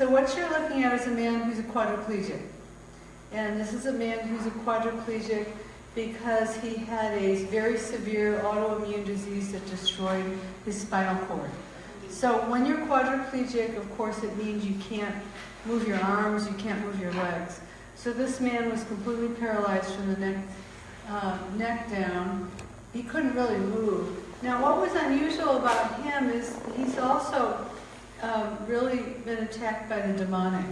So what you're looking at is a man who's a quadriplegic. And this is a man who's a quadriplegic because he had a very severe autoimmune disease that destroyed his spinal cord. So when you're quadriplegic, of course, it means you can't move your arms, you can't move your legs. So this man was completely paralyzed from the neck, uh, neck down. He couldn't really move. Now, what was unusual about him is he's also um, really been attacked by the demonic.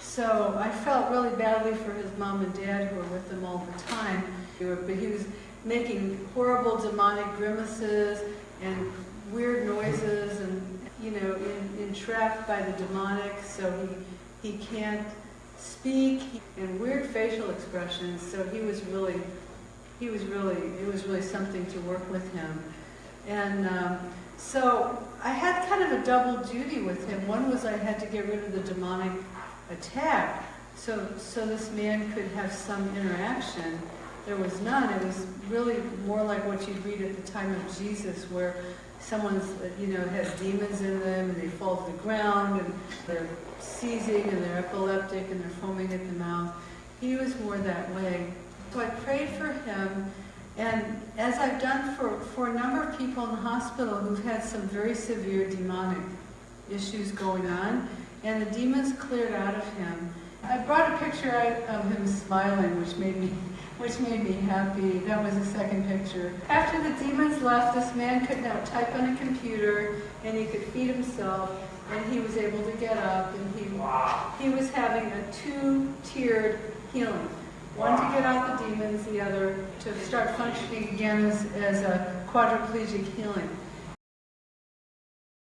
So I felt really badly for his mom and dad who were with him all the time. But he was making horrible demonic grimaces and weird noises and, you know, entrapped by the demonic. So he, he can't speak and weird facial expressions. So he was really, he was really, it was really something to work with him. And um, so I had kind of a double duty with him. One was I had to get rid of the demonic attack, so, so this man could have some interaction. There was none. It was really more like what you'd read at the time of Jesus, where someone's, you know, has demons in them and they fall to the ground and they're seizing and they're epileptic and they're foaming at the mouth. He was more that way. So I prayed for him and as I've done for, for a number of people in the hospital who've had some very severe demonic issues going on, and the demons cleared out of him. I brought a picture of him smiling, which made me which made me happy. That was the second picture. After the demons left, this man could now type on a computer, and he could feed himself, and he was able to get up, and he, he was having a two-tiered healing. One to get out the demons, the other to start functioning again as, as a quadriplegic healing.